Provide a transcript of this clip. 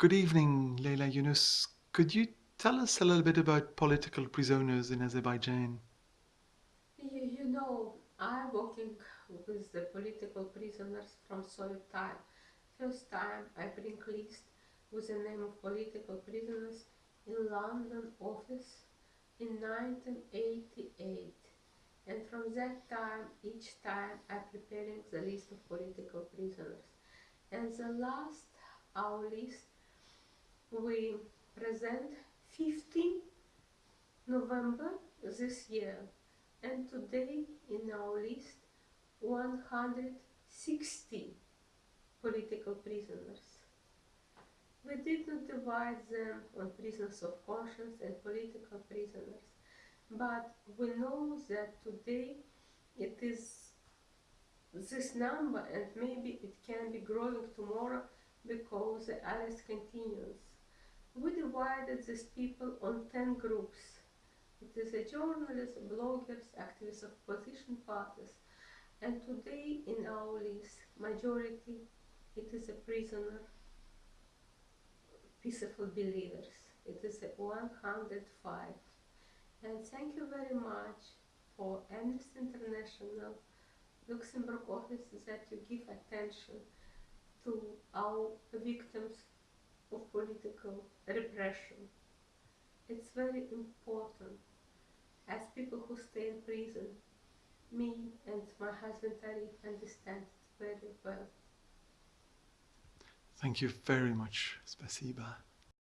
Good evening, Leila Yunus. Could you tell us a little bit about political prisoners in Azerbaijan? You, you know, I'm working with the political prisoners from Soviet time. First time I bring list with the name of political prisoners in London office in 1988 and from that time each time I preparing the list of political prisoners and the last our list we present 15 November this year and today in our list 160 political prisoners. We did not divide them on prisoners of conscience and political prisoners, but we know that today it is this number and maybe it can be growing tomorrow because the arrest continues. We divided these people on 10 groups. It is a journalists, bloggers, activists of opposition parties, and today in our list, majority, it is a prisoner peaceful believers. It is 105. And thank you very much for Amnesty International Luxembourg office that you give attention to our victims of political repression. It's very important as people who stay in prison, me and my husband Arif understand it very well. Thank you very much. Spasiba.